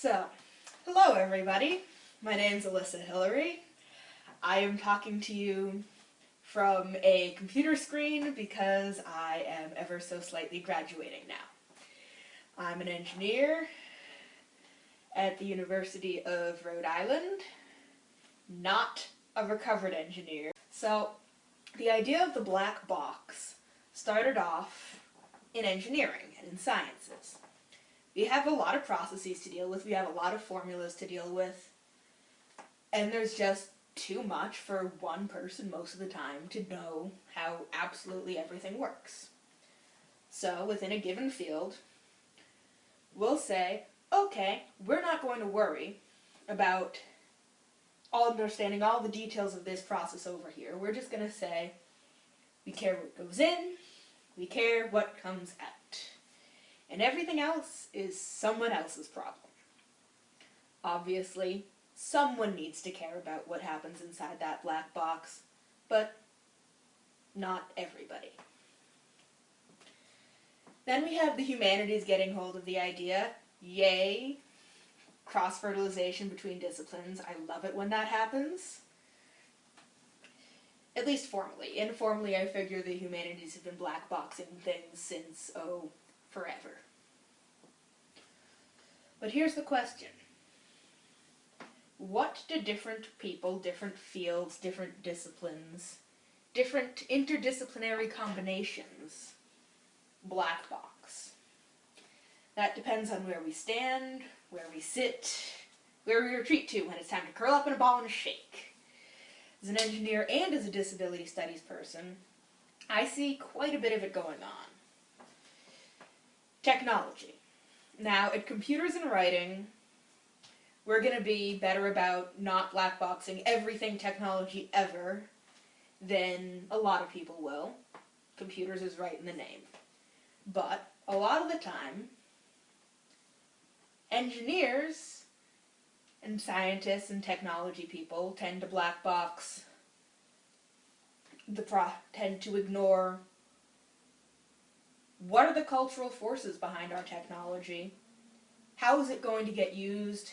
So, hello everybody. My name's Alyssa Hillary. I am talking to you from a computer screen because I am ever so slightly graduating now. I'm an engineer at the University of Rhode Island, not a recovered engineer. So, the idea of the black box started off in engineering and in sciences. We have a lot of processes to deal with, we have a lot of formulas to deal with, and there's just too much for one person most of the time to know how absolutely everything works. So within a given field, we'll say, okay, we're not going to worry about understanding all the details of this process over here. We're just going to say, we care what goes in, we care what comes out. And everything else is someone else's problem. Obviously, someone needs to care about what happens inside that black box, but not everybody. Then we have the humanities getting hold of the idea. Yay! Cross-fertilization between disciplines. I love it when that happens. At least formally. Informally, I figure the humanities have been blackboxing things since, oh, forever. But here's the question. What do different people, different fields, different disciplines, different interdisciplinary combinations black box? That depends on where we stand, where we sit, where we retreat to when it's time to curl up in a ball and shake. As an engineer and as a disability studies person, I see quite a bit of it going on. Technology. Now, at Computers and Writing, we're going to be better about not blackboxing everything technology ever than a lot of people will. Computers is right in the name. But, a lot of the time, engineers and scientists and technology people tend to black box the pro tend to ignore what are the cultural forces behind our technology? How is it going to get used?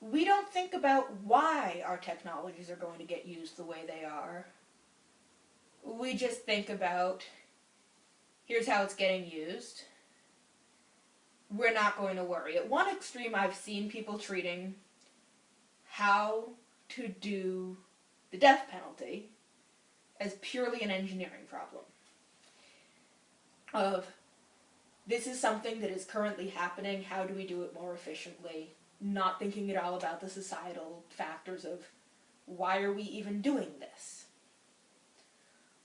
We don't think about why our technologies are going to get used the way they are. We just think about, here's how it's getting used, we're not going to worry. At one extreme, I've seen people treating how to do the death penalty as purely an engineering problem. Of, this is something that is currently happening, how do we do it more efficiently? Not thinking at all about the societal factors of, why are we even doing this?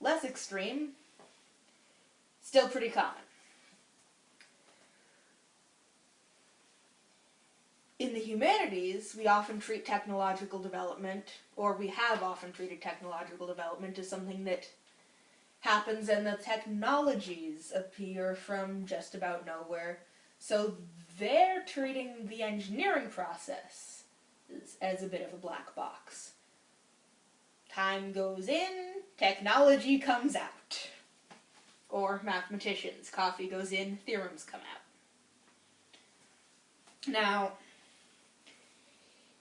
Less extreme, still pretty common. in the humanities, we often treat technological development, or we have often treated technological development as something that happens and the technologies appear from just about nowhere. So they're treating the engineering process as, a bit of a black box. Time goes in, technology comes out. Or mathematicians, coffee goes in, theorems come out. Now,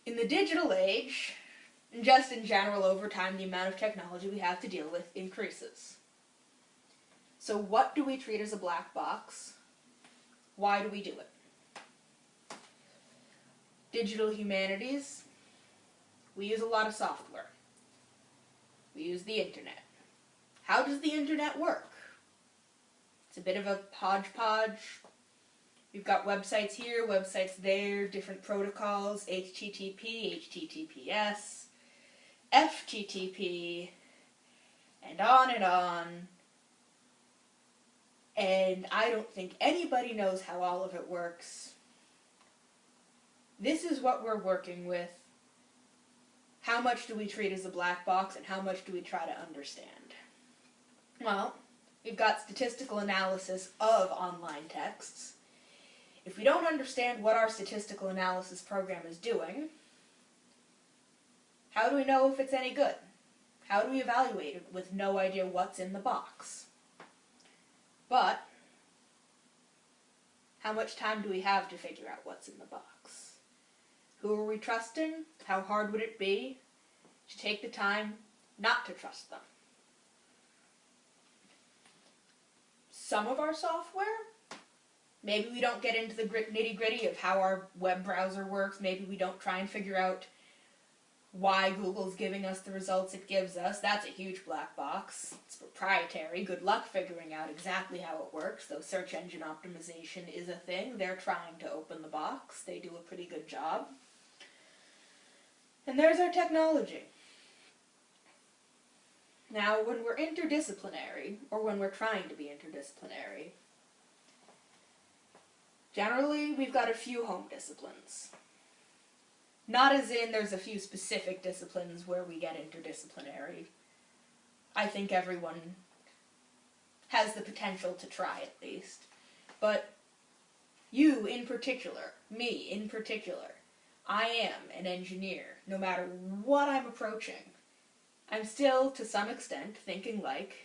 in the digital age, and just in general over time, the amount of technology we have to deal with increases. So what do we treat as a black box? Why do we do it? Digital humanities, we use a lot of software. We use the internet. How does the internet work? It's a bit of a hodgepodge, We've got websites here, websites there, different protocols, HTTP, HTTPS, FTTP, and on and on. And I don't think anybody knows how all of it works. This is what we're working with. How much do we treat as a black box and how much do we try to understand? Well, we've got statistical analysis of online texts. If we don't understand what our statistical analysis program is doing, how do we know if it's any good? How do we evaluate it with no idea what's in the box? But, How much time do we have to figure out what's in the box? Who are we trusting? How hard would it be to take the time not to trust them? Some of our software, maybe we don't get into the nitty gritty of how our web browser works. Maybe we don't try and figure out why Google's giving us the results it gives us. That's a huge black box. It's proprietary. Good luck figuring out exactly how it works, though search engine optimization is a thing. They're trying to open the box. They do a pretty good job. And there's our technology. Now, when we're interdisciplinary, or when we're trying to be interdisciplinary, generally we've got a few home disciplines. Not as in there's a few specific disciplines where we get interdisciplinary. I think everyone has the potential to try at least. But you in particular, me in particular, I am an engineer, no matter what I'm approaching. I'm still, to some extent, thinking like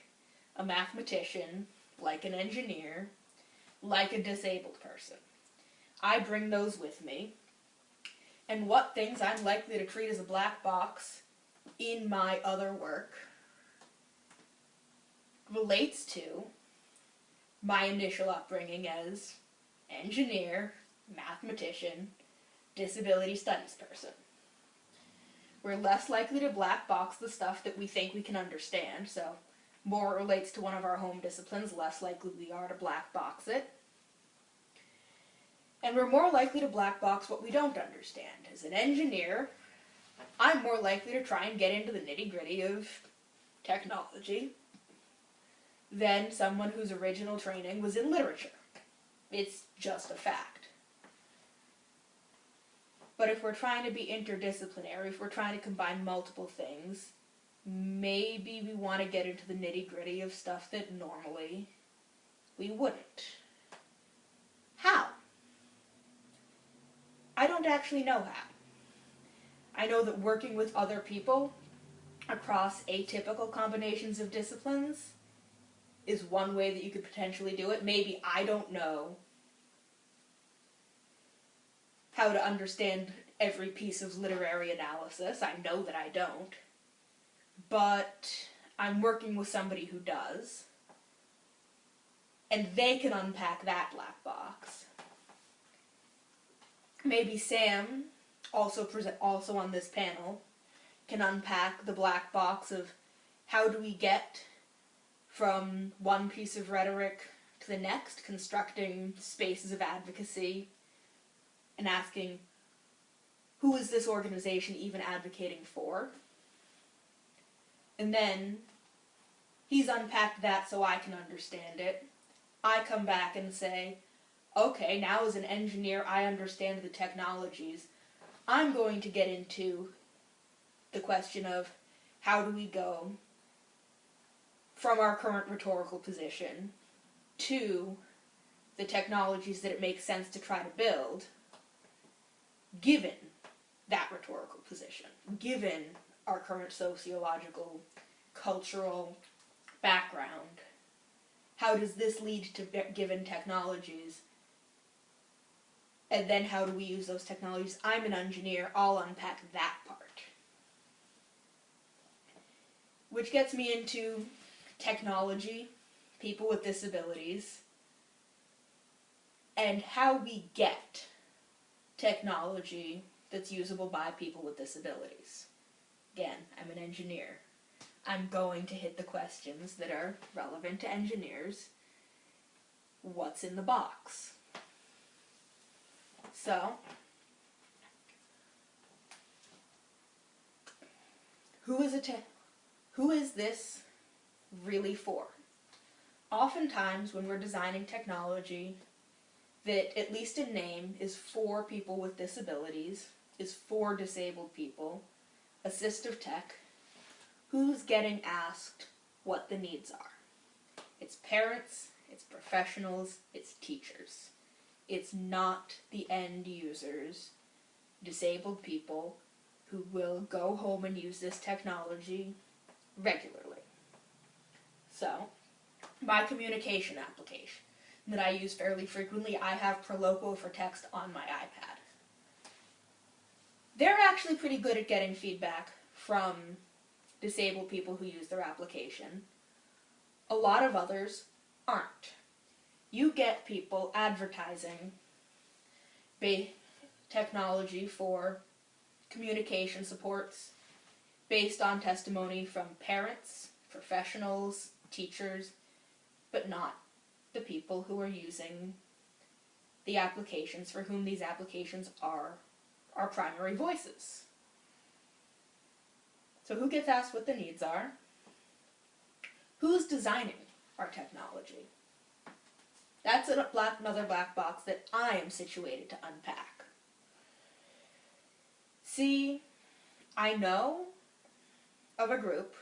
a mathematician, like an engineer, like a disabled person. I bring those with me, and what things I'm likely to treat as a black box in my other work relates to my initial upbringing as engineer, mathematician, disability studies person. We're less likely to black box the stuff that we think we can understand, so more it relates to one of our home disciplines, less likely we are to black box it. And we're more likely to black box what we don't understand. As an engineer, I'm more likely to try and get into the nitty gritty of technology than someone whose original training was in literature. It's just a fact. But if we're trying to be interdisciplinary, if we're trying to combine multiple things, maybe we want to get into the nitty gritty of stuff that normally we wouldn't. How? I don't actually know how. I know that working with other people across atypical combinations of disciplines is one way that you could potentially do it. Maybe I don't know how to understand every piece of literary analysis. I know that I don't. But I'm working with somebody who does. And they can unpack that black box maybe Sam, also present, also on this panel, can unpack the black box of how do we get from one piece of rhetoric to the next, constructing spaces of advocacy and asking who is this organization even advocating for? And then he's unpacked that so I can understand it. I come back and say, okay, now as an engineer, I understand the technologies. I'm going to get into the question of how do we go from our current rhetorical position to the technologies that it makes sense to try to build, given that rhetorical position, given our current sociological, cultural background. How does this lead to given technologies and then how do we use those technologies? I'm an engineer, I'll unpack that part. Which gets me into technology, people with disabilities, and how we get technology that's usable by people with disabilities. Again, I'm an engineer. I'm going to hit the questions that are relevant to engineers. What's in the box? So, who is who is this really for? Oftentimes when we're designing technology that, at least in name, is for people with disabilities, is for disabled people, assistive tech, who's getting asked what the needs are? It's parents, it's professionals, it's teachers. It's not the end users, disabled people, who will go home and use this technology regularly. So, my communication application. that I use fairly frequently, I have Proloquo4Text on my iPad. They're actually pretty good at getting feedback from disabled people who use their application. A lot of others aren't. You get people advertising technology for communication supports based on testimony from parents, professionals, teachers, but not the people who are using the applications for whom these applications are our primary voices. So who gets asked what the needs are? Who's designing our technology? That's a black, another black box that I am situated to unpack. See, I know of a group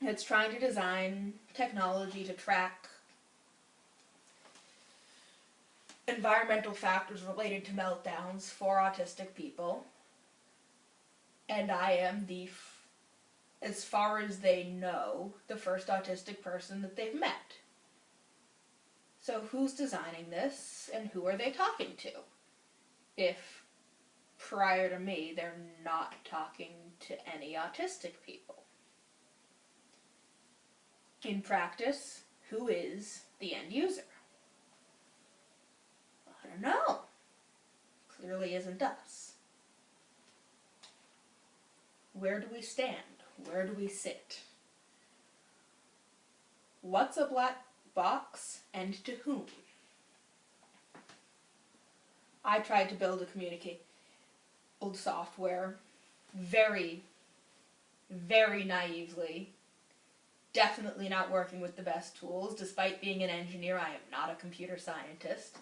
that's trying to design technology to track environmental factors related to meltdowns for autistic people. And I am the, as far as they know, the first autistic person that they've met. So who's designing this and who are they talking to? If prior to me they're not talking to any autistic people. In practice, who is the end user? I don't know. Clearly isn't us. Where do we stand? Where do we sit? What's a black box and to whom? I tried to build a communicate old software very, very naively definitely not working with the best tools. Despite being an engineer, I am not a computer scientist.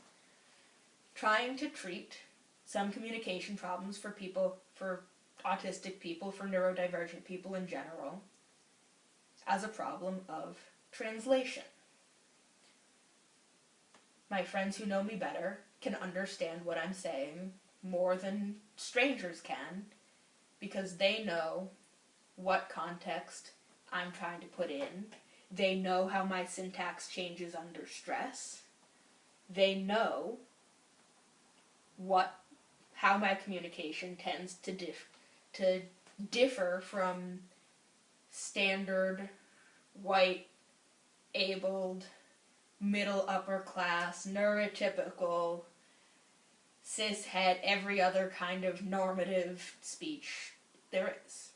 Trying to treat some communication problems for people, for autistic people, for neurodivergent people in general, as a problem of translation. My friends who know me better can understand what I'm saying more than strangers can because they know what context I'm trying to put in. They know how my syntax changes under stress. They know what how my communication tends to dif to differ from standard white abled middle upper class neurotypical cis het every other kind of normative speech there is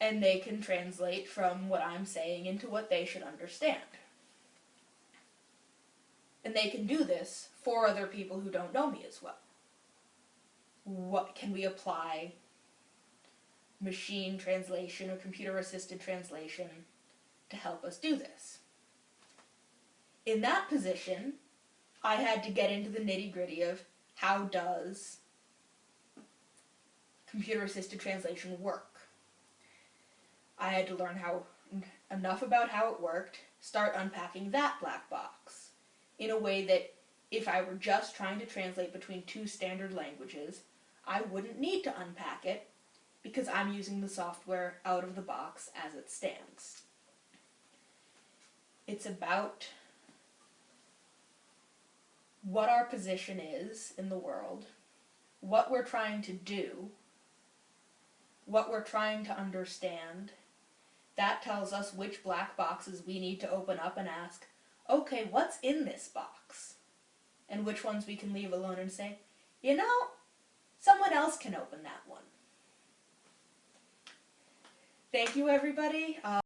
and they can translate from what I'm saying into what they should understand. And they can do this for other people who don't know me as well. What can we apply machine translation or computer assisted translation to help us do this? In that position, I had to get into the nitty gritty of how does computer assisted translation work? I had to learn how enough about how it worked, start unpacking that black box in a way that if I were just trying to translate between two standard languages, I wouldn't need to unpack it because I'm using the software out of the box as it stands. It's about what our position is in the world, what we're trying to do, what we're trying to understand, that tells us which black boxes we need to open up and ask, okay, what's in this box? And which ones we can leave alone and say, you know, someone else can open that one. Thank you, everybody. Uh,